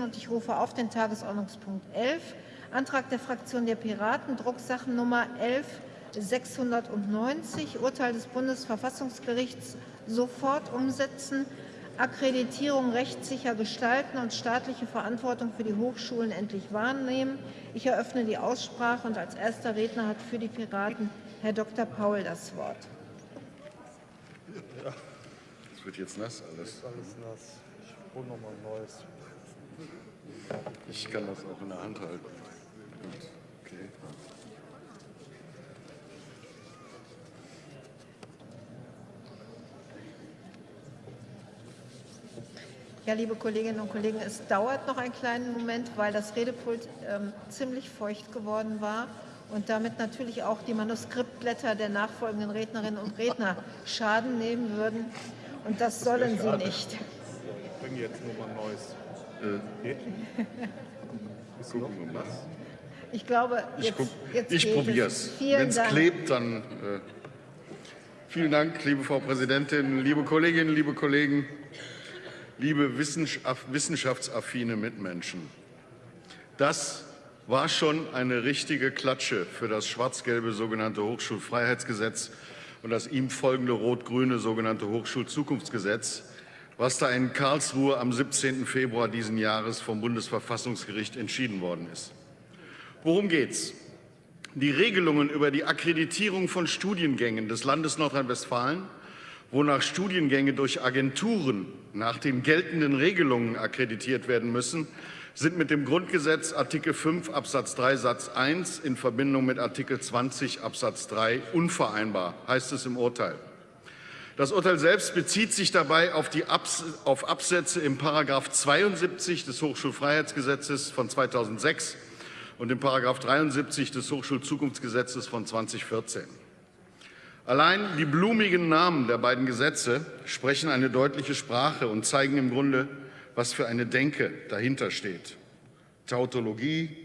lesen und ich rufe auf den Tagesordnungspunkt 11, Antrag der Fraktion der Piraten, Drucksachennummer 11690, Urteil des Bundesverfassungsgerichts sofort umsetzen, Akkreditierung rechtssicher gestalten und staatliche Verantwortung für die Hochschulen endlich wahrnehmen. Ich eröffne die Aussprache und als erster Redner hat für die Piraten Herr Dr. Paul das Wort. Ja. Das wird jetzt nass alles. Alles nass. Ich hole noch mal ein neues. Ich kann das auch in der Hand halten. Okay. Ja, liebe Kolleginnen und Kollegen, es dauert noch einen kleinen Moment, weil das Redepult ähm, ziemlich feucht geworden war und damit natürlich auch die Manuskriptblätter der nachfolgenden Rednerinnen und Redner Schaden nehmen würden. Und das sollen sie nicht. Ich bringe jetzt nur mal ein neues. Äh, gucken wir mal. Ich glaube, Ich, jetzt, ich geht probiere es. Wenn es klebt, dann. Äh, vielen Dank, liebe Frau Präsidentin, liebe Kolleginnen, liebe Kollegen, liebe wissenschaft, wissenschaftsaffine Mitmenschen. Das war schon eine richtige Klatsche für das schwarz-gelbe sogenannte Hochschulfreiheitsgesetz und das ihm folgende rot-grüne sogenannte Hochschulzukunftsgesetz, was da in Karlsruhe am 17. Februar diesen Jahres vom Bundesverfassungsgericht entschieden worden ist. Worum geht's? Die Regelungen über die Akkreditierung von Studiengängen des Landes Nordrhein-Westfalen, wonach Studiengänge durch Agenturen nach den geltenden Regelungen akkreditiert werden müssen, sind mit dem Grundgesetz Artikel 5 Absatz 3 Satz 1 in Verbindung mit Artikel 20 Absatz 3 unvereinbar, heißt es im Urteil. Das Urteil selbst bezieht sich dabei auf, die Abs auf Absätze im Paragraph 72 des Hochschulfreiheitsgesetzes von 2006 und im Paragraph 73 des Hochschulzukunftsgesetzes von 2014. Allein die blumigen Namen der beiden Gesetze sprechen eine deutliche Sprache und zeigen im Grunde, was für eine Denke dahinter steht. Tautologie,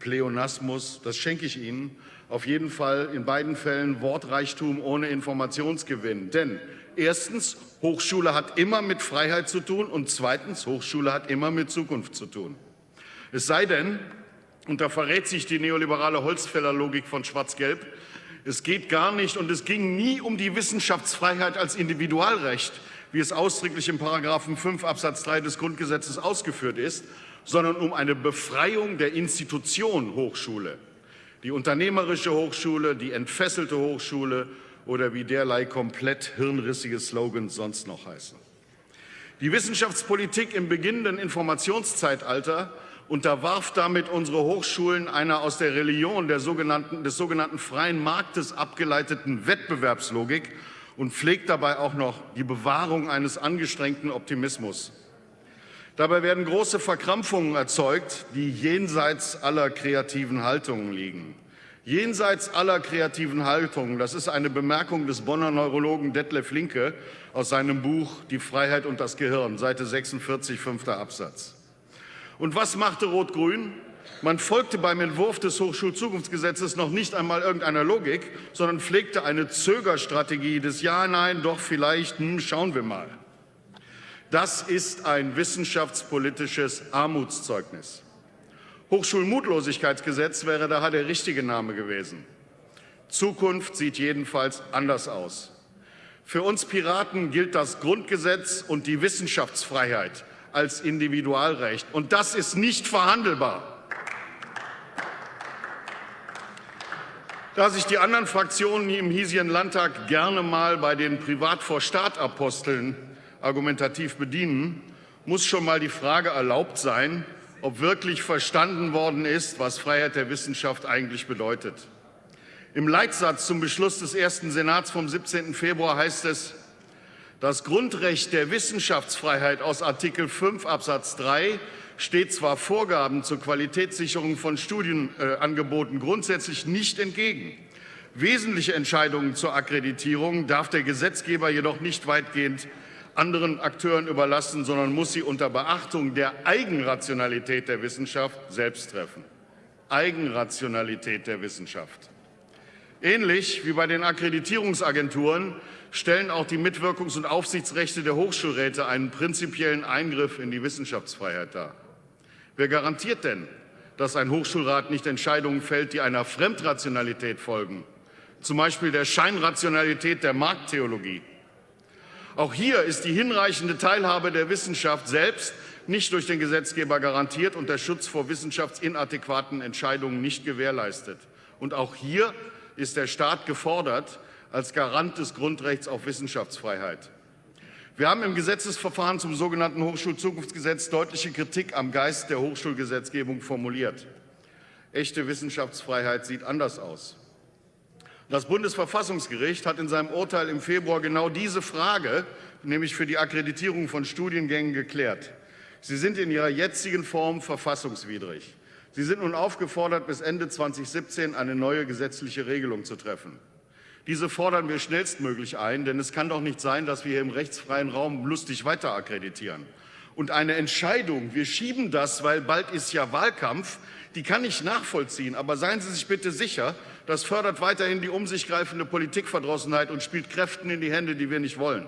Pleonasmus, das schenke ich Ihnen. Auf jeden Fall in beiden Fällen Wortreichtum ohne Informationsgewinn. Denn erstens, Hochschule hat immer mit Freiheit zu tun und zweitens, Hochschule hat immer mit Zukunft zu tun. Es sei denn, und da verrät sich die neoliberale Holzfällerlogik von Schwarz-Gelb, es geht gar nicht und es ging nie um die Wissenschaftsfreiheit als Individualrecht, wie es ausdrücklich im Paragraphen 5 Absatz 3 des Grundgesetzes ausgeführt ist, sondern um eine Befreiung der Institution Hochschule. Die unternehmerische Hochschule, die entfesselte Hochschule oder wie derlei komplett hirnrissige Slogans sonst noch heißen. Die Wissenschaftspolitik im beginnenden Informationszeitalter unterwarf damit unsere Hochschulen einer aus der Religion der sogenannten, des sogenannten freien Marktes abgeleiteten Wettbewerbslogik und pflegt dabei auch noch die Bewahrung eines angestrengten Optimismus. Dabei werden große Verkrampfungen erzeugt, die jenseits aller kreativen Haltungen liegen. Jenseits aller kreativen Haltungen, das ist eine Bemerkung des Bonner Neurologen Detlef Linke aus seinem Buch Die Freiheit und das Gehirn, Seite 46, fünfter Absatz. Und was machte Rot-Grün? Man folgte beim Entwurf des Hochschulzukunftsgesetzes noch nicht einmal irgendeiner Logik, sondern pflegte eine Zögerstrategie des Ja, Nein, doch vielleicht, hm, schauen wir mal. Das ist ein wissenschaftspolitisches Armutszeugnis. Hochschulmutlosigkeitsgesetz wäre daher der richtige Name gewesen. Zukunft sieht jedenfalls anders aus. Für uns Piraten gilt das Grundgesetz und die Wissenschaftsfreiheit als Individualrecht. Und das ist nicht verhandelbar. Da sich die anderen Fraktionen im hiesigen Landtag gerne mal bei den Privat-vor-Staat-Aposteln argumentativ bedienen, muss schon mal die Frage erlaubt sein, ob wirklich verstanden worden ist, was Freiheit der Wissenschaft eigentlich bedeutet. Im Leitsatz zum Beschluss des ersten Senats vom 17. Februar heißt es, das Grundrecht der Wissenschaftsfreiheit aus Artikel 5 Absatz 3 steht zwar Vorgaben zur Qualitätssicherung von Studienangeboten grundsätzlich nicht entgegen. Wesentliche Entscheidungen zur Akkreditierung darf der Gesetzgeber jedoch nicht weitgehend anderen Akteuren überlassen, sondern muss sie unter Beachtung der Eigenrationalität der Wissenschaft selbst treffen. Eigenrationalität der Wissenschaft. Ähnlich wie bei den Akkreditierungsagenturen stellen auch die Mitwirkungs- und Aufsichtsrechte der Hochschulräte einen prinzipiellen Eingriff in die Wissenschaftsfreiheit dar. Wer garantiert denn, dass ein Hochschulrat nicht Entscheidungen fällt, die einer Fremdrationalität folgen, zum Beispiel der Scheinrationalität der Markttheologie? Auch hier ist die hinreichende Teilhabe der Wissenschaft selbst nicht durch den Gesetzgeber garantiert und der Schutz vor wissenschaftsinadäquaten Entscheidungen nicht gewährleistet. Und auch hier ist der Staat gefordert als Garant des Grundrechts auf Wissenschaftsfreiheit. Wir haben im Gesetzesverfahren zum sogenannten Hochschulzukunftsgesetz deutliche Kritik am Geist der Hochschulgesetzgebung formuliert. Echte Wissenschaftsfreiheit sieht anders aus. Das Bundesverfassungsgericht hat in seinem Urteil im Februar genau diese Frage, nämlich für die Akkreditierung von Studiengängen, geklärt. Sie sind in ihrer jetzigen Form verfassungswidrig. Sie sind nun aufgefordert, bis Ende 2017 eine neue gesetzliche Regelung zu treffen. Diese fordern wir schnellstmöglich ein, denn es kann doch nicht sein, dass wir hier im rechtsfreien Raum lustig weiter akkreditieren. Und eine Entscheidung, wir schieben das, weil bald ist ja Wahlkampf, die kann ich nachvollziehen. Aber seien Sie sich bitte sicher, das fördert weiterhin die um sich greifende Politikverdrossenheit und spielt Kräften in die Hände, die wir nicht wollen.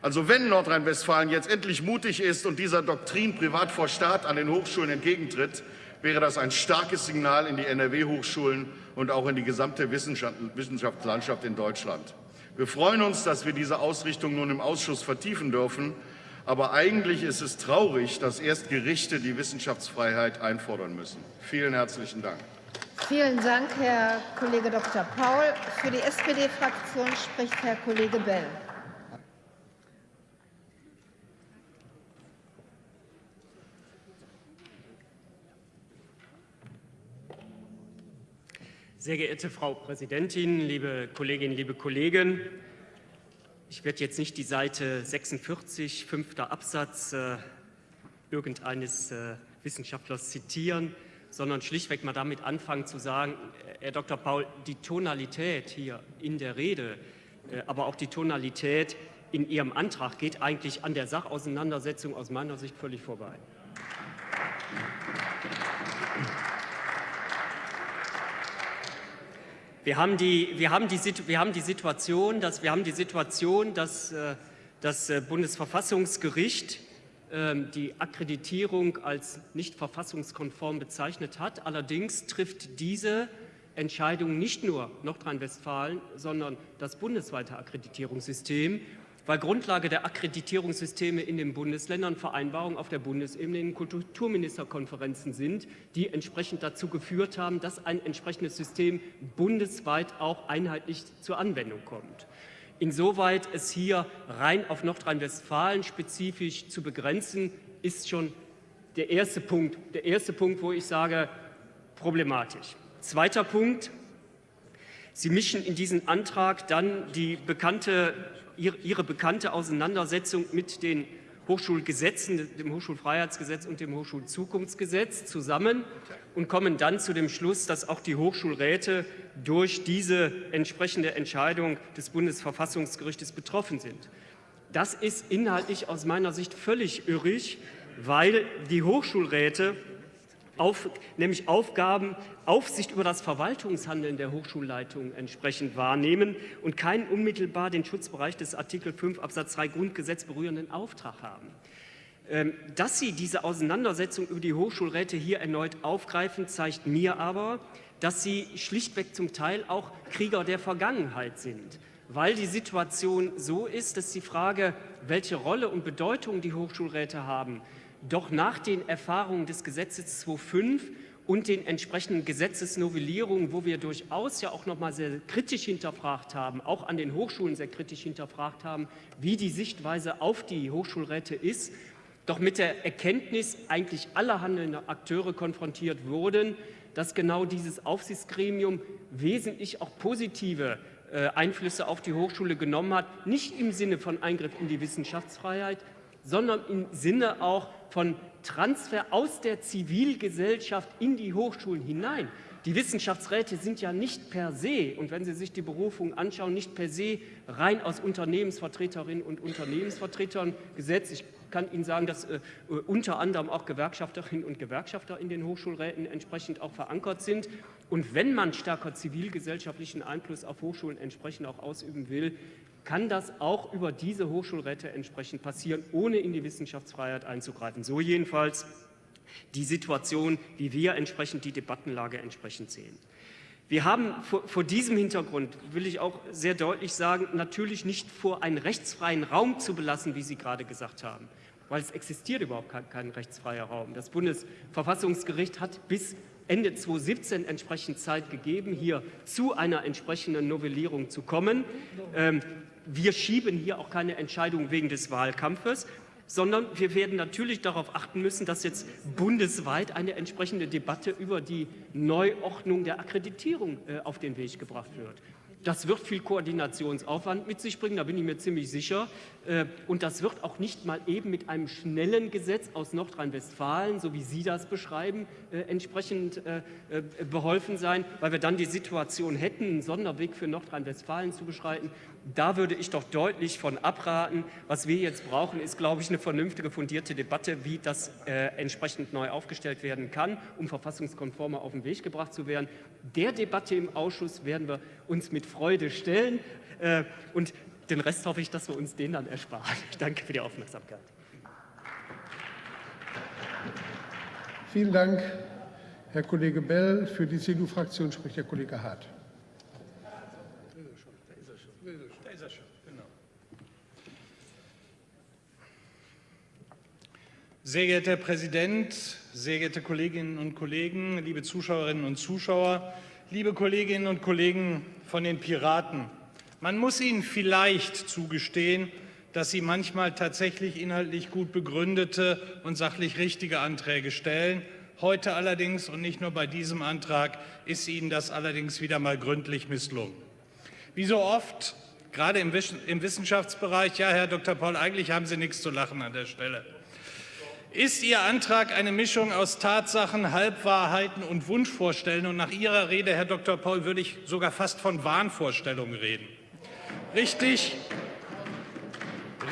Also wenn Nordrhein-Westfalen jetzt endlich mutig ist und dieser Doktrin Privat vor Staat an den Hochschulen entgegentritt, wäre das ein starkes Signal in die NRW-Hochschulen und auch in die gesamte Wissenschaftslandschaft in Deutschland. Wir freuen uns, dass wir diese Ausrichtung nun im Ausschuss vertiefen dürfen. Aber eigentlich ist es traurig, dass erst Gerichte die Wissenschaftsfreiheit einfordern müssen. Vielen herzlichen Dank. Vielen Dank, Herr Kollege Dr. Paul. Für die SPD-Fraktion spricht Herr Kollege Bell. Sehr geehrte Frau Präsidentin, liebe Kolleginnen, liebe Kollegen! Ich werde jetzt nicht die Seite 46, fünfter Absatz äh, irgendeines äh, Wissenschaftlers zitieren, sondern schlichtweg mal damit anfangen zu sagen, Herr Dr. Paul, die Tonalität hier in der Rede, äh, aber auch die Tonalität in Ihrem Antrag geht eigentlich an der Sachauseinandersetzung aus meiner Sicht völlig vorbei. Wir haben die, wir haben die, wir haben die Situation, dass, wir haben die Situation, dass äh, das äh, Bundesverfassungsgericht ähm, die Akkreditierung als nicht verfassungskonform bezeichnet hat. Allerdings trifft diese Entscheidung nicht nur Nordrhein-Westfalen, sondern das bundesweite Akkreditierungssystem weil Grundlage der Akkreditierungssysteme in den Bundesländern Vereinbarungen auf der Bundesebene in Kulturministerkonferenzen sind, die entsprechend dazu geführt haben, dass ein entsprechendes System bundesweit auch einheitlich zur Anwendung kommt. Insoweit es hier rein auf Nordrhein-Westfalen spezifisch zu begrenzen, ist schon der erste Punkt, der erste Punkt, wo ich sage, problematisch. Zweiter Punkt. Sie mischen in diesen Antrag dann die bekannte ihre bekannte Auseinandersetzung mit den Hochschulgesetzen, dem Hochschulfreiheitsgesetz und dem Hochschulzukunftsgesetz zusammen und kommen dann zu dem Schluss, dass auch die Hochschulräte durch diese entsprechende Entscheidung des Bundesverfassungsgerichtes betroffen sind. Das ist inhaltlich aus meiner Sicht völlig irrig, weil die Hochschulräte auf, nämlich Aufgaben, Aufsicht über das Verwaltungshandeln der Hochschulleitung entsprechend wahrnehmen und keinen unmittelbar den Schutzbereich des Artikel 5 Absatz 3 Grundgesetz berührenden Auftrag haben. Ähm, dass Sie diese Auseinandersetzung über die Hochschulräte hier erneut aufgreifen, zeigt mir aber, dass Sie schlichtweg zum Teil auch Krieger der Vergangenheit sind, weil die Situation so ist, dass die Frage, welche Rolle und Bedeutung die Hochschulräte haben, doch nach den Erfahrungen des Gesetzes 2.5 und den entsprechenden Gesetzesnovellierungen, wo wir durchaus ja auch noch mal sehr kritisch hinterfragt haben, auch an den Hochschulen sehr kritisch hinterfragt haben, wie die Sichtweise auf die Hochschulräte ist, doch mit der Erkenntnis eigentlich aller handelnden Akteure konfrontiert wurden, dass genau dieses Aufsichtsgremium wesentlich auch positive äh, Einflüsse auf die Hochschule genommen hat, nicht im Sinne von Eingriff in die Wissenschaftsfreiheit, sondern im Sinne auch von Transfer aus der Zivilgesellschaft in die Hochschulen hinein. Die Wissenschaftsräte sind ja nicht per se, und wenn Sie sich die Berufung anschauen, nicht per se rein aus Unternehmensvertreterinnen und Unternehmensvertretern gesetzt. Ich kann Ihnen sagen, dass äh, unter anderem auch Gewerkschafterinnen und Gewerkschafter in den Hochschulräten entsprechend auch verankert sind. Und wenn man stärker zivilgesellschaftlichen Einfluss auf Hochschulen entsprechend auch ausüben will, kann das auch über diese Hochschulräte entsprechend passieren, ohne in die Wissenschaftsfreiheit einzugreifen. So jedenfalls die Situation, wie wir entsprechend die Debattenlage entsprechend sehen. Wir haben vor, vor, diesem Hintergrund, will ich auch sehr deutlich sagen, natürlich nicht vor, einen rechtsfreien Raum zu belassen, wie Sie gerade gesagt haben, weil es existiert überhaupt kein, kein rechtsfreier Raum. Das Bundesverfassungsgericht hat bis Ende 2017 entsprechend Zeit gegeben, hier zu einer entsprechenden Novellierung zu kommen. Ähm, wir schieben hier auch keine Entscheidung wegen des Wahlkampfes sondern wir werden natürlich darauf achten müssen, dass jetzt bundesweit eine entsprechende Debatte über die Neuordnung der Akkreditierung äh, auf den Weg gebracht wird. Das wird viel Koordinationsaufwand mit sich bringen, da bin ich mir ziemlich sicher. Äh, und das wird auch nicht mal eben mit einem schnellen Gesetz aus Nordrhein-Westfalen, so wie Sie das beschreiben, äh, entsprechend äh, beholfen sein, weil wir dann die Situation hätten, einen Sonderweg für Nordrhein-Westfalen zu beschreiten. Da würde ich doch deutlich von abraten. Was wir jetzt brauchen, ist, glaube ich, eine vernünftige, fundierte Debatte, wie das entsprechend neu aufgestellt werden kann, um verfassungskonformer auf den Weg gebracht zu werden. Der Debatte im Ausschuss werden wir uns mit Freude stellen. Und den Rest hoffe ich, dass wir uns den dann ersparen. Ich danke für die Aufmerksamkeit. Vielen Dank, Herr Kollege Bell. Für die CDU-Fraktion spricht Herr Kollege Hart. Sehr geehrter Herr Präsident, sehr geehrte Kolleginnen und Kollegen, liebe Zuschauerinnen und Zuschauer, liebe Kolleginnen und Kollegen von den Piraten, man muss Ihnen vielleicht zugestehen, dass Sie manchmal tatsächlich inhaltlich gut begründete und sachlich richtige Anträge stellen. Heute allerdings und nicht nur bei diesem Antrag ist Ihnen das allerdings wieder mal gründlich misslungen. Wie so oft, gerade im Wissenschaftsbereich, ja, Herr Dr. Paul, eigentlich haben Sie nichts zu lachen an der Stelle. Ist Ihr Antrag eine Mischung aus Tatsachen, Halbwahrheiten und Wunschvorstellungen? Und nach Ihrer Rede, Herr Dr. Paul, würde ich sogar fast von Wahnvorstellungen reden. Richtig,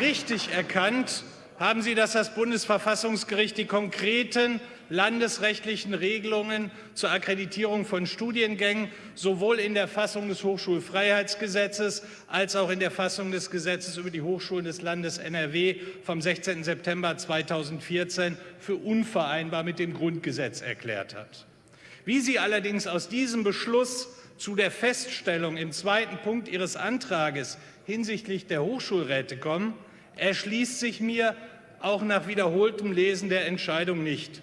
richtig erkannt haben Sie, dass das Bundesverfassungsgericht die konkreten landesrechtlichen Regelungen zur Akkreditierung von Studiengängen sowohl in der Fassung des Hochschulfreiheitsgesetzes als auch in der Fassung des Gesetzes über die Hochschulen des Landes NRW vom 16. September 2014 für unvereinbar mit dem Grundgesetz erklärt hat. Wie Sie allerdings aus diesem Beschluss zu der Feststellung im zweiten Punkt Ihres Antrages hinsichtlich der Hochschulräte kommen, erschließt sich mir auch nach wiederholtem Lesen der Entscheidung nicht.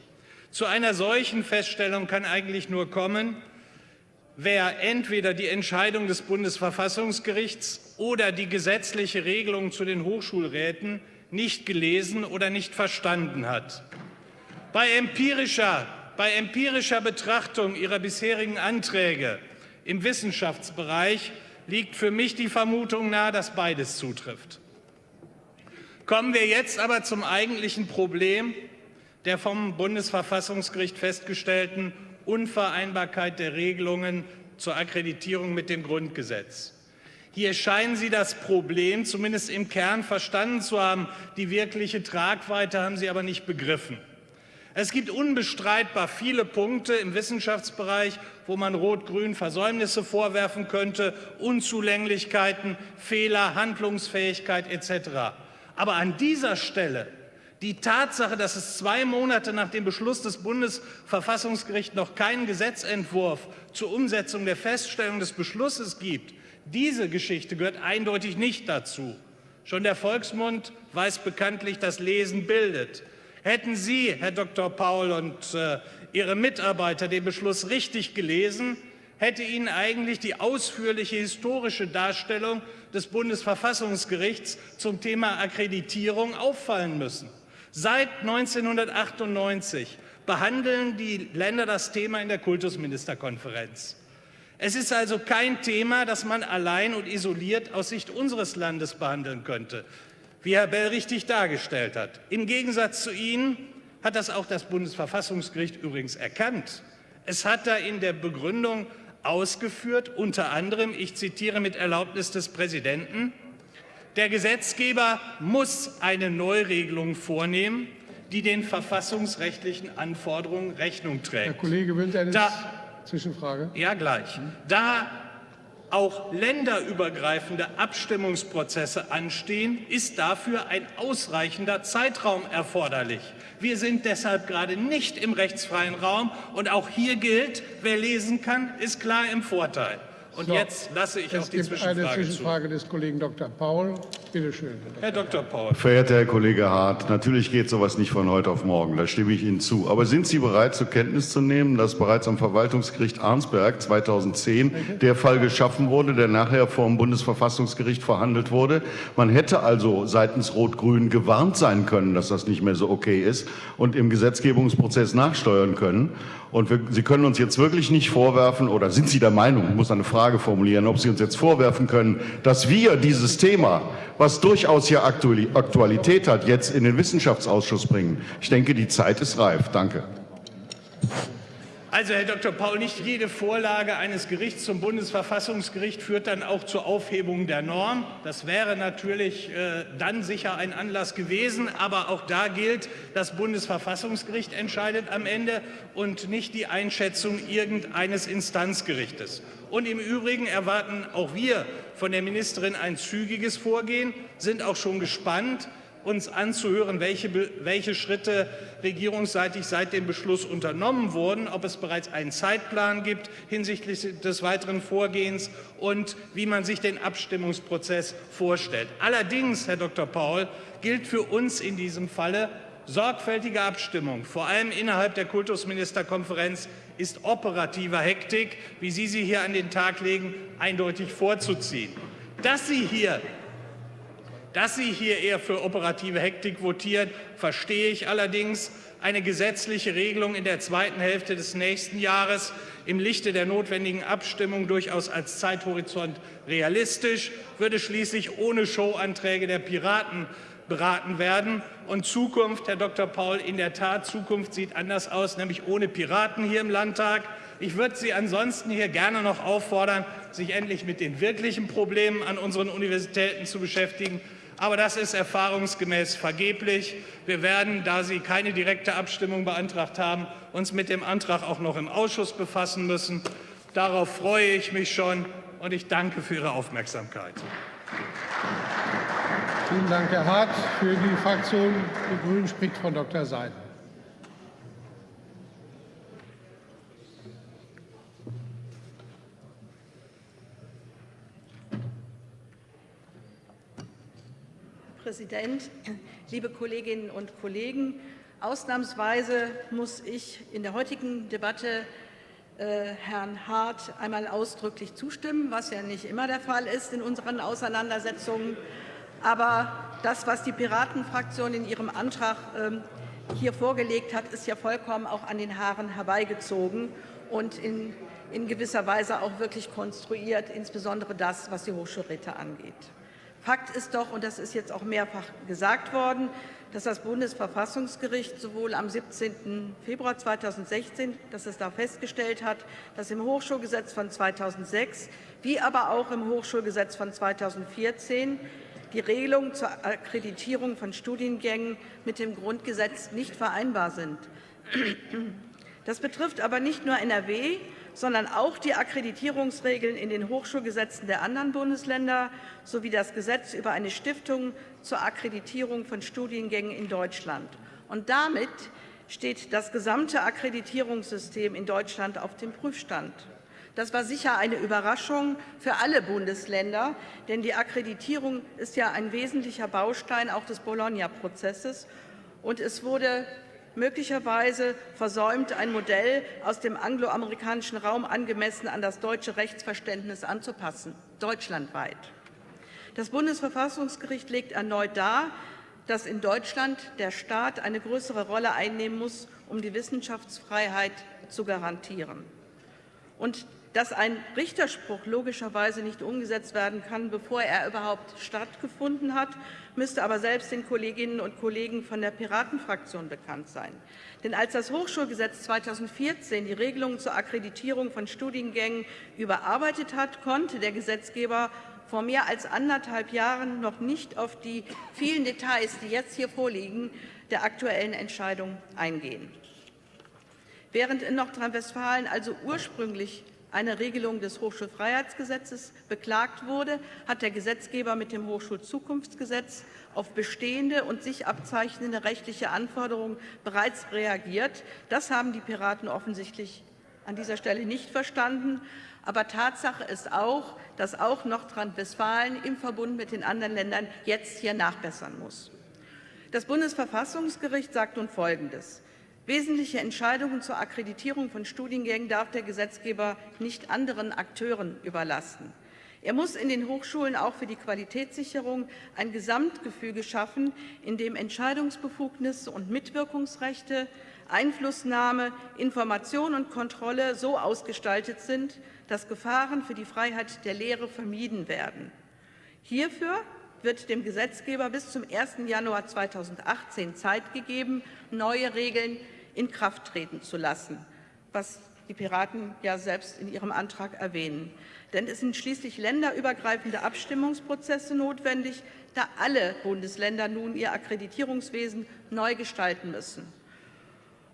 Zu einer solchen Feststellung kann eigentlich nur kommen, wer entweder die Entscheidung des Bundesverfassungsgerichts oder die gesetzliche Regelung zu den Hochschulräten nicht gelesen oder nicht verstanden hat. Bei empirischer, bei empirischer Betrachtung Ihrer bisherigen Anträge im Wissenschaftsbereich liegt für mich die Vermutung nahe, dass beides zutrifft. Kommen wir jetzt aber zum eigentlichen Problem, der vom Bundesverfassungsgericht festgestellten Unvereinbarkeit der Regelungen zur Akkreditierung mit dem Grundgesetz. Hier scheinen Sie das Problem zumindest im Kern verstanden zu haben. Die wirkliche Tragweite haben Sie aber nicht begriffen. Es gibt unbestreitbar viele Punkte im Wissenschaftsbereich, wo man Rot-Grün Versäumnisse vorwerfen könnte, Unzulänglichkeiten, Fehler, Handlungsfähigkeit etc. Aber an dieser Stelle die Tatsache, dass es zwei Monate nach dem Beschluss des Bundesverfassungsgerichts noch keinen Gesetzentwurf zur Umsetzung der Feststellung des Beschlusses gibt, diese Geschichte gehört eindeutig nicht dazu. Schon der Volksmund weiß bekanntlich, dass Lesen bildet. Hätten Sie, Herr Dr. Paul und äh, Ihre Mitarbeiter, den Beschluss richtig gelesen, hätte Ihnen eigentlich die ausführliche historische Darstellung des Bundesverfassungsgerichts zum Thema Akkreditierung auffallen müssen. Seit 1998 behandeln die Länder das Thema in der Kultusministerkonferenz. Es ist also kein Thema, das man allein und isoliert aus Sicht unseres Landes behandeln könnte, wie Herr Bell richtig dargestellt hat. Im Gegensatz zu Ihnen hat das auch das Bundesverfassungsgericht übrigens erkannt. Es hat da in der Begründung ausgeführt, unter anderem, ich zitiere mit Erlaubnis des Präsidenten, der Gesetzgeber muss eine Neuregelung vornehmen, die den verfassungsrechtlichen Anforderungen Rechnung trägt. Herr Kollege, Sie eine da, Zwischenfrage? Ja, gleich. Da auch länderübergreifende Abstimmungsprozesse anstehen, ist dafür ein ausreichender Zeitraum erforderlich. Wir sind deshalb gerade nicht im rechtsfreien Raum. Und auch hier gilt, wer lesen kann, ist klar im Vorteil. Und so, jetzt lasse ich auf die Zwischenfrage eine Zwischenfrage zu. des Kollegen Dr. Paul. Bitte schön. Herr Dr. Paul. Verehrter Herr Kollege Hart, natürlich geht sowas nicht von heute auf morgen, da stimme ich Ihnen zu. Aber sind Sie bereit, zur Kenntnis zu nehmen, dass bereits am Verwaltungsgericht Arnsberg 2010 der Fall geschaffen wurde, der nachher vor dem Bundesverfassungsgericht verhandelt wurde? Man hätte also seitens Rot-Grün gewarnt sein können, dass das nicht mehr so okay ist und im Gesetzgebungsprozess nachsteuern können. Und wir, Sie können uns jetzt wirklich nicht vorwerfen, oder sind Sie der Meinung, ich muss eine Frage formulieren, ob Sie uns jetzt vorwerfen können, dass wir dieses Thema, was durchaus hier Aktualität hat, jetzt in den Wissenschaftsausschuss bringen. Ich denke, die Zeit ist reif. Danke. Also, Herr Dr. Paul, nicht jede Vorlage eines Gerichts zum Bundesverfassungsgericht führt dann auch zur Aufhebung der Norm. Das wäre natürlich äh, dann sicher ein Anlass gewesen. Aber auch da gilt, das Bundesverfassungsgericht entscheidet am Ende und nicht die Einschätzung irgendeines Instanzgerichtes. Und im Übrigen erwarten auch wir von der Ministerin ein zügiges Vorgehen, sind auch schon gespannt, uns anzuhören, welche, welche Schritte regierungsseitig seit dem Beschluss unternommen wurden, ob es bereits einen Zeitplan gibt hinsichtlich des weiteren Vorgehens und wie man sich den Abstimmungsprozess vorstellt. Allerdings, Herr Dr. Paul, gilt für uns in diesem Falle, sorgfältige Abstimmung, vor allem innerhalb der Kultusministerkonferenz, ist operativer Hektik, wie Sie sie hier an den Tag legen, eindeutig vorzuziehen. Dass Sie hier dass Sie hier eher für operative Hektik votieren, verstehe ich allerdings. Eine gesetzliche Regelung in der zweiten Hälfte des nächsten Jahres im Lichte der notwendigen Abstimmung durchaus als Zeithorizont realistisch, würde schließlich ohne Showanträge der Piraten beraten werden. Und Zukunft, Herr Dr. Paul, in der Tat, Zukunft sieht anders aus, nämlich ohne Piraten hier im Landtag. Ich würde Sie ansonsten hier gerne noch auffordern, sich endlich mit den wirklichen Problemen an unseren Universitäten zu beschäftigen aber das ist erfahrungsgemäß vergeblich. Wir werden, da Sie keine direkte Abstimmung beantragt haben, uns mit dem Antrag auch noch im Ausschuss befassen müssen. Darauf freue ich mich schon, und ich danke für Ihre Aufmerksamkeit. Vielen Dank, Herr Hart. Für die Fraktion Die Grünen spricht Frau Dr. Seiden. Präsident, liebe Kolleginnen und Kollegen! Ausnahmsweise muss ich in der heutigen Debatte äh, Herrn Hart einmal ausdrücklich zustimmen, was ja nicht immer der Fall ist in unseren Auseinandersetzungen. Aber das, was die Piratenfraktion in ihrem Antrag ähm, hier vorgelegt hat, ist ja vollkommen auch an den Haaren herbeigezogen und in, in gewisser Weise auch wirklich konstruiert, insbesondere das, was die Hochschulräte angeht. Fakt ist doch, und das ist jetzt auch mehrfach gesagt worden, dass das Bundesverfassungsgericht sowohl am 17. Februar 2016, dass es da festgestellt hat, dass im Hochschulgesetz von 2006 wie aber auch im Hochschulgesetz von 2014 die Regelungen zur Akkreditierung von Studiengängen mit dem Grundgesetz nicht vereinbar sind. Das betrifft aber nicht nur NRW, sondern auch die Akkreditierungsregeln in den Hochschulgesetzen der anderen Bundesländer sowie das Gesetz über eine Stiftung zur Akkreditierung von Studiengängen in Deutschland. Und damit steht das gesamte Akkreditierungssystem in Deutschland auf dem Prüfstand. Das war sicher eine Überraschung für alle Bundesländer, denn die Akkreditierung ist ja ein wesentlicher Baustein auch des Bologna-Prozesses. Und es wurde möglicherweise versäumt, ein Modell aus dem angloamerikanischen Raum angemessen an das deutsche Rechtsverständnis anzupassen, deutschlandweit. Das Bundesverfassungsgericht legt erneut dar, dass in Deutschland der Staat eine größere Rolle einnehmen muss, um die Wissenschaftsfreiheit zu garantieren. Und dass ein Richterspruch logischerweise nicht umgesetzt werden kann, bevor er überhaupt stattgefunden hat, müsste aber selbst den Kolleginnen und Kollegen von der Piratenfraktion bekannt sein. Denn als das Hochschulgesetz 2014 die Regelungen zur Akkreditierung von Studiengängen überarbeitet hat, konnte der Gesetzgeber vor mehr als anderthalb Jahren noch nicht auf die vielen Details, die jetzt hier vorliegen, der aktuellen Entscheidung eingehen. Während in Nordrhein-Westfalen also ursprünglich eine Regelung des Hochschulfreiheitsgesetzes beklagt wurde, hat der Gesetzgeber mit dem Hochschulzukunftsgesetz auf bestehende und sich abzeichnende rechtliche Anforderungen bereits reagiert. Das haben die Piraten offensichtlich an dieser Stelle nicht verstanden. Aber Tatsache ist auch, dass auch Nordrhein-Westfalen im Verbund mit den anderen Ländern jetzt hier nachbessern muss. Das Bundesverfassungsgericht sagt nun Folgendes. Wesentliche Entscheidungen zur Akkreditierung von Studiengängen darf der Gesetzgeber nicht anderen Akteuren überlassen. Er muss in den Hochschulen auch für die Qualitätssicherung ein Gesamtgefüge schaffen, in dem Entscheidungsbefugnisse und Mitwirkungsrechte, Einflussnahme, Information und Kontrolle so ausgestaltet sind, dass Gefahren für die Freiheit der Lehre vermieden werden. Hierfür wird dem Gesetzgeber bis zum 1. Januar 2018 Zeit gegeben, neue Regeln in Kraft treten zu lassen, was die Piraten ja selbst in ihrem Antrag erwähnen. Denn es sind schließlich länderübergreifende Abstimmungsprozesse notwendig, da alle Bundesländer nun ihr Akkreditierungswesen neu gestalten müssen.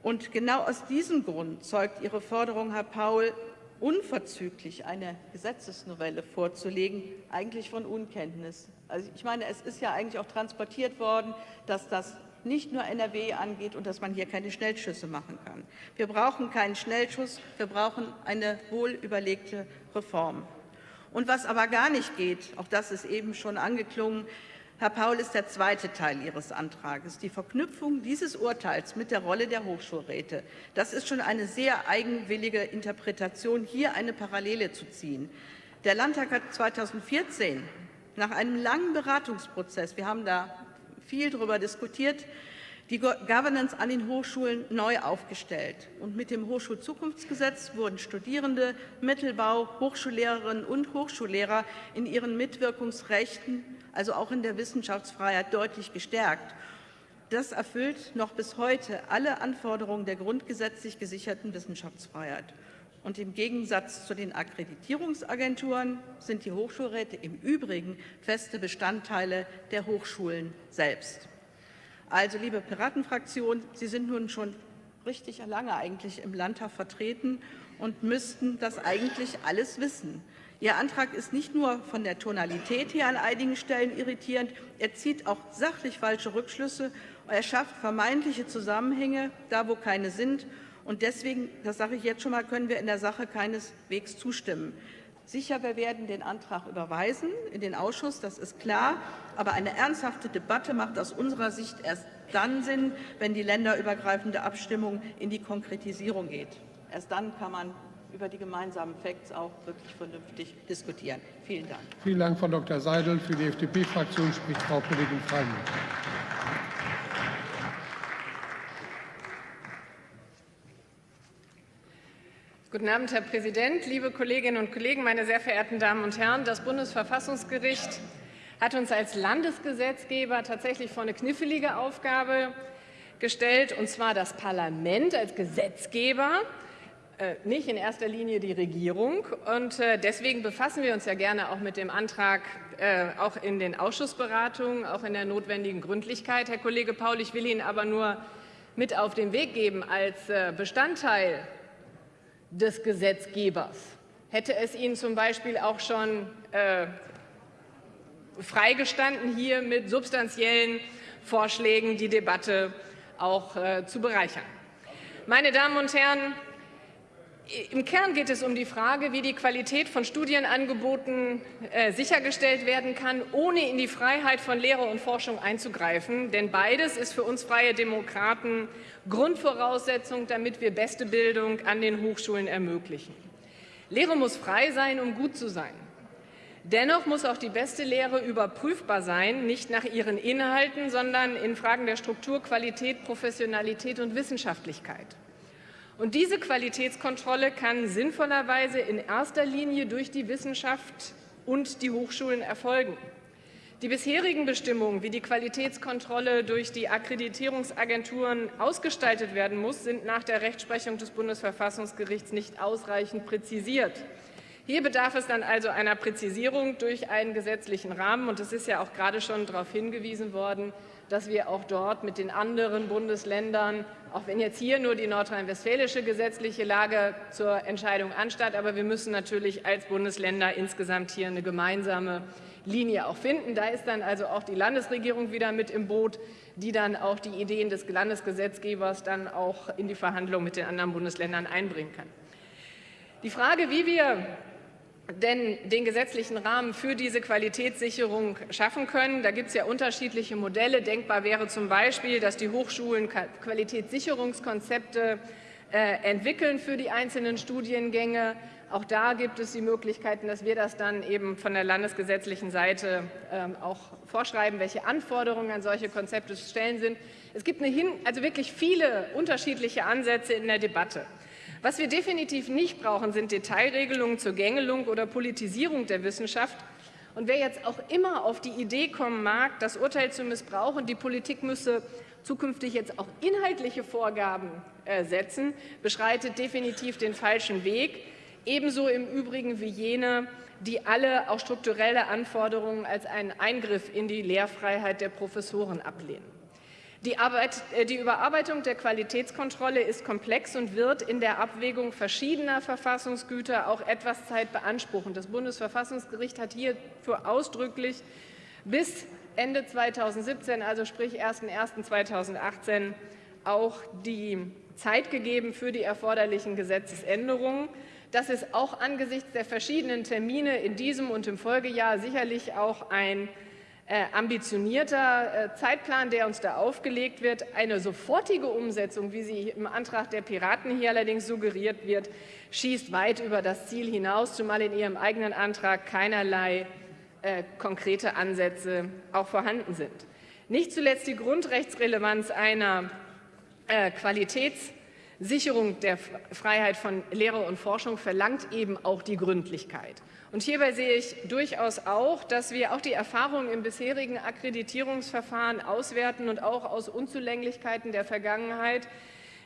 Und genau aus diesem Grund zeugt Ihre Forderung, Herr Paul, unverzüglich eine Gesetzesnovelle vorzulegen, eigentlich von Unkenntnis. Also ich meine, es ist ja eigentlich auch transportiert worden, dass das nicht nur NRW angeht und dass man hier keine Schnellschüsse machen kann. Wir brauchen keinen Schnellschuss, wir brauchen eine wohlüberlegte Reform. Und was aber gar nicht geht, auch das ist eben schon angeklungen, Herr Paul, ist der zweite Teil Ihres Antrags, die Verknüpfung dieses Urteils mit der Rolle der Hochschulräte. Das ist schon eine sehr eigenwillige Interpretation, hier eine Parallele zu ziehen. Der Landtag hat 2014 nach einem langen Beratungsprozess, wir haben da viel darüber diskutiert, die Governance an den Hochschulen neu aufgestellt. Und mit dem Hochschulzukunftsgesetz wurden Studierende, Mittelbau, Hochschullehrerinnen und Hochschullehrer in ihren Mitwirkungsrechten, also auch in der Wissenschaftsfreiheit, deutlich gestärkt. Das erfüllt noch bis heute alle Anforderungen der grundgesetzlich gesicherten Wissenschaftsfreiheit. Und im Gegensatz zu den Akkreditierungsagenturen sind die Hochschulräte im Übrigen feste Bestandteile der Hochschulen selbst. Also, liebe Piratenfraktion, Sie sind nun schon richtig lange eigentlich im Landtag vertreten und müssten das eigentlich alles wissen. Ihr Antrag ist nicht nur von der Tonalität her an einigen Stellen irritierend, er zieht auch sachlich falsche Rückschlüsse, er schafft vermeintliche Zusammenhänge, da wo keine sind. Und deswegen, das sage ich jetzt schon mal, können wir in der Sache keineswegs zustimmen. Sicher, wir werden den Antrag überweisen in den Ausschuss, das ist klar. Aber eine ernsthafte Debatte macht aus unserer Sicht erst dann Sinn, wenn die länderübergreifende Abstimmung in die Konkretisierung geht. Erst dann kann man über die gemeinsamen Facts auch wirklich vernünftig diskutieren. Vielen Dank. Vielen Dank, Frau Dr. Seidel. Für die FDP-Fraktion spricht Frau Kollegin Freimann. Guten Abend, Herr Präsident, liebe Kolleginnen und Kollegen, meine sehr verehrten Damen und Herren! Das Bundesverfassungsgericht hat uns als Landesgesetzgeber tatsächlich vor eine knifflige Aufgabe gestellt, und zwar das Parlament als Gesetzgeber, äh, nicht in erster Linie die Regierung. Und äh, deswegen befassen wir uns ja gerne auch mit dem Antrag, äh, auch in den Ausschussberatungen, auch in der notwendigen Gründlichkeit. Herr Kollege Paul, ich will Ihnen aber nur mit auf den Weg geben als Bestandteil des Gesetzgebers. Hätte es Ihnen zum Beispiel auch schon äh, freigestanden, hier mit substanziellen Vorschlägen die Debatte auch äh, zu bereichern. Meine Damen und Herren, im Kern geht es um die Frage, wie die Qualität von Studienangeboten äh, sichergestellt werden kann, ohne in die Freiheit von Lehre und Forschung einzugreifen. Denn beides ist für uns Freie Demokraten Grundvoraussetzung, damit wir beste Bildung an den Hochschulen ermöglichen. Lehre muss frei sein, um gut zu sein. Dennoch muss auch die beste Lehre überprüfbar sein, nicht nach ihren Inhalten, sondern in Fragen der Struktur, Qualität, Professionalität und Wissenschaftlichkeit. Und diese Qualitätskontrolle kann sinnvollerweise in erster Linie durch die Wissenschaft und die Hochschulen erfolgen. Die bisherigen Bestimmungen, wie die Qualitätskontrolle durch die Akkreditierungsagenturen ausgestaltet werden muss, sind nach der Rechtsprechung des Bundesverfassungsgerichts nicht ausreichend präzisiert. Hier bedarf es dann also einer Präzisierung durch einen gesetzlichen Rahmen. Und es ist ja auch gerade schon darauf hingewiesen worden, dass wir auch dort mit den anderen Bundesländern, auch wenn jetzt hier nur die nordrhein-westfälische gesetzliche Lage zur Entscheidung anstatt, aber wir müssen natürlich als Bundesländer insgesamt hier eine gemeinsame Linie auch finden. Da ist dann also auch die Landesregierung wieder mit im Boot, die dann auch die Ideen des Landesgesetzgebers dann auch in die Verhandlungen mit den anderen Bundesländern einbringen kann. Die Frage, wie wir denn den gesetzlichen Rahmen für diese Qualitätssicherung schaffen können. Da gibt es ja unterschiedliche Modelle. Denkbar wäre zum Beispiel, dass die Hochschulen Qualitätssicherungskonzepte äh, entwickeln für die einzelnen Studiengänge. Auch da gibt es die Möglichkeiten, dass wir das dann eben von der landesgesetzlichen Seite ähm, auch vorschreiben, welche Anforderungen an solche Konzepte zu stellen sind. Es gibt hin, also wirklich viele unterschiedliche Ansätze in der Debatte. Was wir definitiv nicht brauchen, sind Detailregelungen zur Gängelung oder Politisierung der Wissenschaft. Und wer jetzt auch immer auf die Idee kommen mag, das Urteil zu missbrauchen, die Politik müsse zukünftig jetzt auch inhaltliche Vorgaben äh, setzen, beschreitet definitiv den falschen Weg. Ebenso im Übrigen wie jene, die alle auch strukturelle Anforderungen als einen Eingriff in die Lehrfreiheit der Professoren ablehnen. Die, Arbeit, äh, die, Überarbeitung der Qualitätskontrolle ist komplex und wird in der Abwägung verschiedener Verfassungsgüter auch etwas Zeit beanspruchen. Das Bundesverfassungsgericht hat hierfür ausdrücklich bis Ende 2017, also sprich 01.01.2018, auch die Zeit gegeben für die erforderlichen Gesetzesänderungen. Das ist auch angesichts der verschiedenen Termine in diesem und im Folgejahr sicherlich auch ein ambitionierter äh, Zeitplan, der uns da aufgelegt wird. Eine sofortige Umsetzung, wie sie im Antrag der Piraten hier allerdings suggeriert wird, schießt weit über das Ziel hinaus, zumal in ihrem eigenen Antrag keinerlei äh, konkrete Ansätze auch vorhanden sind. Nicht zuletzt die Grundrechtsrelevanz einer äh, Qualitätssicherung der Freiheit von Lehre und Forschung verlangt eben auch die Gründlichkeit. Und hierbei sehe ich durchaus auch, dass wir auch die Erfahrungen im bisherigen Akkreditierungsverfahren auswerten und auch aus Unzulänglichkeiten der Vergangenheit,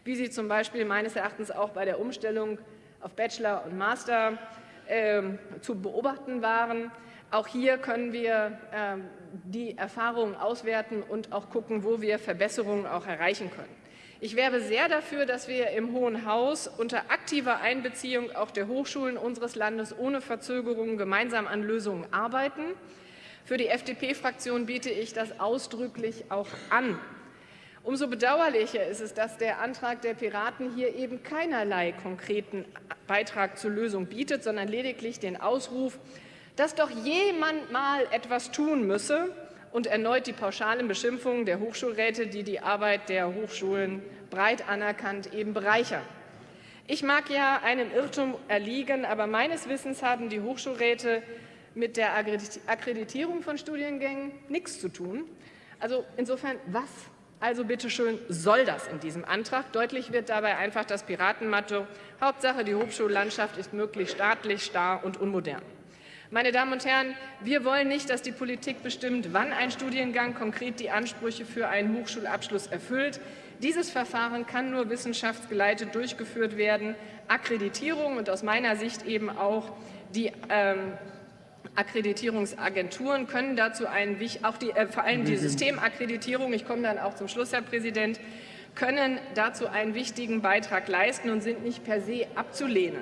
wie sie zum Beispiel meines Erachtens auch bei der Umstellung auf Bachelor und Master äh, zu beobachten waren. Auch hier können wir äh, die Erfahrungen auswerten und auch gucken, wo wir Verbesserungen auch erreichen können. Ich werbe sehr dafür, dass wir im Hohen Haus unter aktiver Einbeziehung auch der Hochschulen unseres Landes ohne Verzögerungen gemeinsam an Lösungen arbeiten. Für die FDP-Fraktion biete ich das ausdrücklich auch an. Umso bedauerlicher ist es, dass der Antrag der Piraten hier eben keinerlei konkreten Beitrag zur Lösung bietet, sondern lediglich den Ausruf, dass doch jemand mal etwas tun müsse, und erneut die pauschalen Beschimpfungen der Hochschulräte, die die Arbeit der Hochschulen breit anerkannt eben bereichern. Ich mag ja einem Irrtum erliegen, aber meines Wissens haben die Hochschulräte mit der Akkreditierung von Studiengängen nichts zu tun. Also insofern, was also bitteschön soll das in diesem Antrag? Deutlich wird dabei einfach das Piratenmatto. Hauptsache, die Hochschullandschaft ist möglichst staatlich, starr und unmodern. Meine Damen und Herren, wir wollen nicht, dass die Politik bestimmt, wann ein Studiengang konkret die Ansprüche für einen Hochschulabschluss erfüllt. Dieses Verfahren kann nur wissenschaftsgeleitet durchgeführt werden. Akkreditierung und aus meiner Sicht eben auch die ähm, Akkreditierungsagenturen können dazu einen, auch die, äh, vor allem die Systemakkreditierung, ich komme dann auch zum Schluss, Herr Präsident, können dazu einen wichtigen Beitrag leisten und sind nicht per se abzulehnen.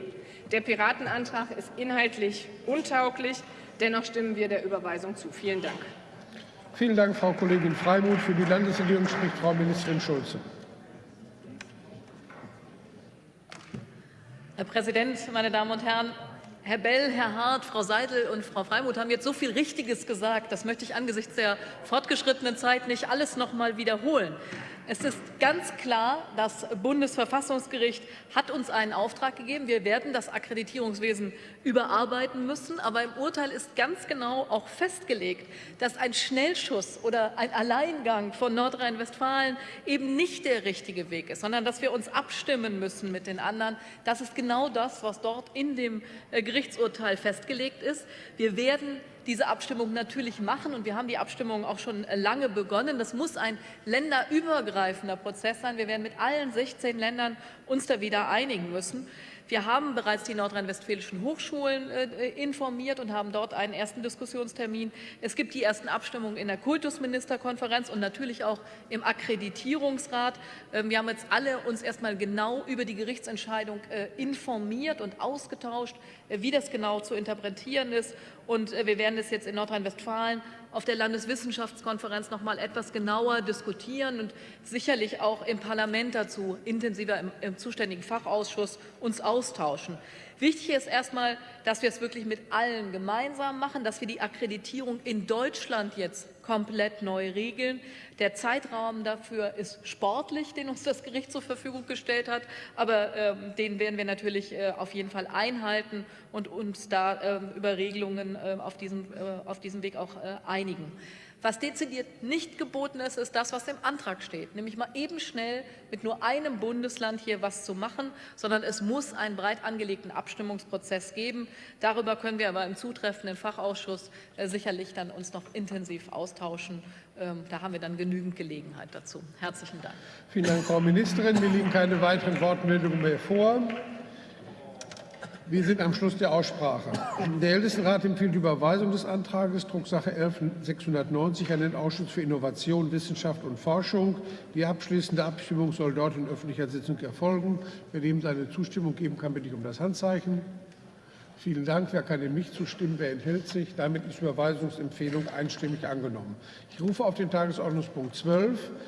Der Piratenantrag ist inhaltlich untauglich. Dennoch stimmen wir der Überweisung zu. Vielen Dank. Vielen Dank, Frau Kollegin Freimuth. Für die Landesregierung spricht Frau Ministerin Schulze. Herr Präsident, meine Damen und Herren! Herr Bell, Herr Hart, Frau Seidel und Frau Freimuth haben jetzt so viel Richtiges gesagt. Das möchte ich angesichts der fortgeschrittenen Zeit nicht alles noch mal wiederholen. Es ist ganz klar, das Bundesverfassungsgericht hat uns einen Auftrag gegeben. Wir werden das Akkreditierungswesen überarbeiten müssen. Aber im Urteil ist ganz genau auch festgelegt, dass ein Schnellschuss oder ein Alleingang von Nordrhein-Westfalen eben nicht der richtige Weg ist, sondern dass wir uns abstimmen müssen mit den anderen. Das ist genau das, was dort in dem äh, Gerichtsurteil festgelegt ist. Wir werden diese Abstimmung natürlich machen. Und wir haben die Abstimmung auch schon lange begonnen. Das muss ein länderübergreifender Prozess sein. Wir werden mit allen 16 Ländern uns da wieder einigen müssen. Wir haben bereits die nordrhein-westfälischen Hochschulen äh, informiert und haben dort einen ersten Diskussionstermin. Es gibt die ersten Abstimmungen in der Kultusministerkonferenz und natürlich auch im Akkreditierungsrat. Ähm, wir haben jetzt alle uns erstmal genau über die Gerichtsentscheidung äh, informiert und ausgetauscht, äh, wie das genau zu interpretieren ist. Und äh, wir werden es jetzt in Nordrhein-Westfalen auf der Landeswissenschaftskonferenz noch mal etwas genauer diskutieren und sicherlich auch im Parlament dazu intensiver im, im zuständigen Fachausschuss uns austauschen. Wichtig ist erstmal, dass wir es wirklich mit allen gemeinsam machen, dass wir die Akkreditierung in Deutschland jetzt komplett neu regeln. Der Zeitraum dafür ist sportlich, den uns das Gericht zur Verfügung gestellt hat, aber äh, den werden wir natürlich äh, auf jeden Fall einhalten und uns da äh, über Regelungen äh, auf, diesem, äh, auf diesem Weg auch äh, einigen. Was dezidiert nicht geboten ist, ist das, was im Antrag steht, nämlich mal eben schnell mit nur einem Bundesland hier was zu machen, sondern es muss einen breit angelegten Abstimmungsprozess geben. Darüber können wir aber im zutreffenden Fachausschuss äh, sicherlich dann uns noch intensiv austauschen. Ähm, da haben wir dann genügend Gelegenheit dazu. Herzlichen Dank. Vielen Dank, Frau Ministerin. Mir liegen keine weiteren Wortmeldungen mehr vor. Wir sind am Schluss der Aussprache. Der Ältestenrat empfiehlt die Überweisung des Antrags Drucksache 11690 an den Ausschuss für Innovation, Wissenschaft und Forschung. Die abschließende Abstimmung soll dort in öffentlicher Sitzung erfolgen. Wer dem seine Zustimmung geben kann, bitte ich um das Handzeichen. Vielen Dank. Wer kann dem nicht zustimmen? Wer enthält sich? Damit ist die Überweisungsempfehlung einstimmig angenommen. Ich rufe auf den Tagesordnungspunkt 12